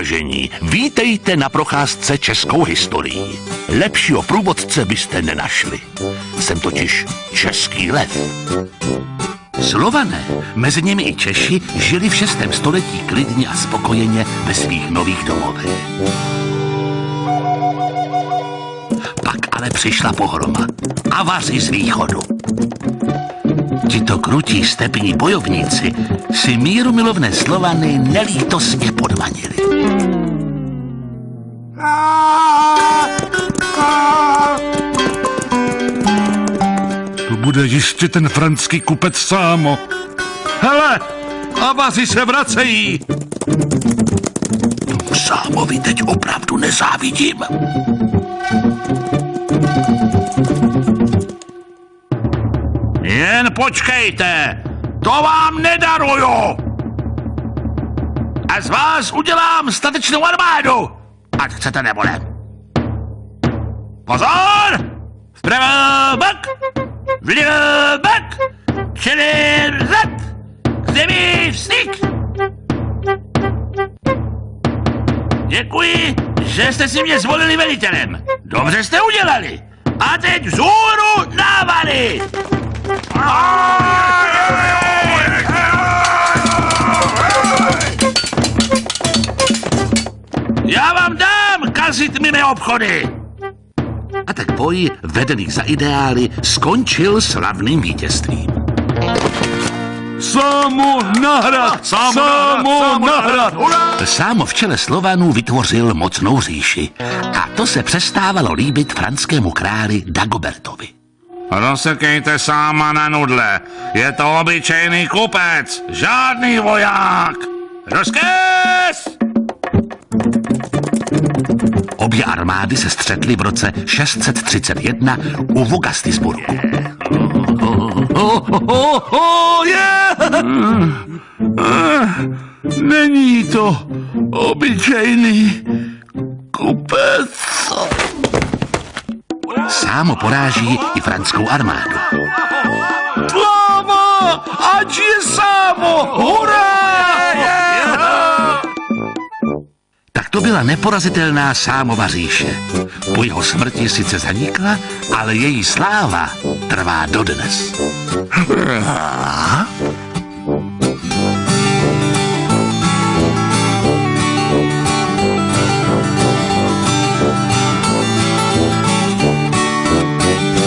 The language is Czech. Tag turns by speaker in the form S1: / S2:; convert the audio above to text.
S1: vážení, vítejte na procházce českou historií. Lepšího průvodce byste nenašli. Jsem totiž český lev. Slované, mezi nimi i Češi, žili v 6. století klidně a spokojeně ve svých nových domovech. Pak ale přišla pohroma. Avaři z východu. Tito krutí stepní bojovníci si míru milovné Slovany nelítosně podmanili.
S2: To bude jistě ten franský kupec Sámo. Hele, avaři se vracejí.
S1: Sámovi teď opravdu nezávidím. Jen počkejte, to vám nedaruju. A z vás udělám statečnou armádu, ať chcete nebo ne. Pozor! Vpravo bok, vlevo bok, čelem zad, k zemi vstyk. Děkuji, že jste si mě zvolili velitelem. Dobře jste udělali. A teď vzhůru návary! Já vám dám kazit mi mé obchody! A tak boj, vedený za ideály, skončil slavným vítězstvím.
S2: Sámo nahrad! Sámo, Sámo nahrad!
S1: Sámo v čele Slovanů vytvořil mocnou říši. A to se přestávalo líbit franskému králi Dagobertovi.
S3: Rozsekejte sáma na nudle. Je to obyčejný kupec, žádný voják. Rozkaz!
S1: Obě armády se střetly v roce 631 u Vogastisburgu.
S2: Yeah! Není to obyčejný kupec.
S1: Sámo poráží i franskou armádu.
S2: Sláva! Ať je Sámo! Hurá!
S1: To byla neporazitelná Sámova říše. Po jeho smrti sice zanikla, ale její sláva trvá dodnes.